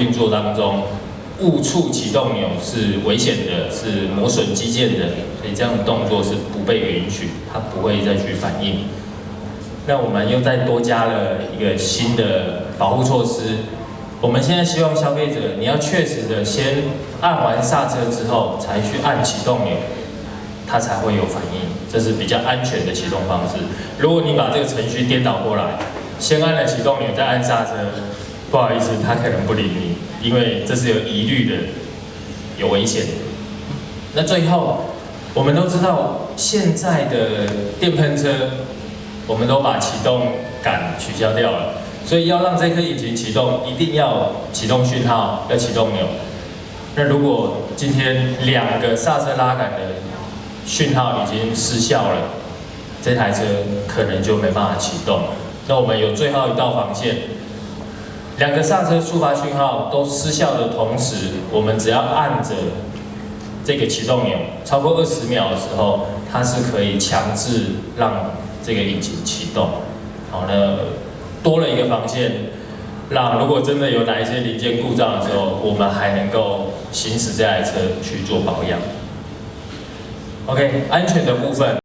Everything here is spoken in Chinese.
运作当中，误触启动钮是危险的，是磨损机件的，所以这样的动作是不被允许，它不会再去反应。那我们又再多加了一个新的保护措施。我们现在希望消费者，你要确实的先按完刹车之后，才去按启动钮，它才会有反应，这是比较安全的启动方式。如果你把这个程序颠倒过来，先按了启动钮再按刹车，不好意思，他可能不理你，因为这是有疑虑的，有危险。那最后，我们都知道现在的电喷车，我们都把启动杆取消掉了。所以要让这颗引擎启动，一定要启动讯号，要启动钮。那如果今天两个刹车拉杆的讯号已经失效了，这台车可能就没办法启动。那我们有最后一道防线，两个刹车触发讯号都失效的同时，我们只要按着这个启动钮超过二十秒的时候，它是可以强制让这个引擎启动。好，那。多了一个防线，让如果真的有哪一些零件故障的时候，我们还能够行驶这台车去做保养。OK，安全的部分。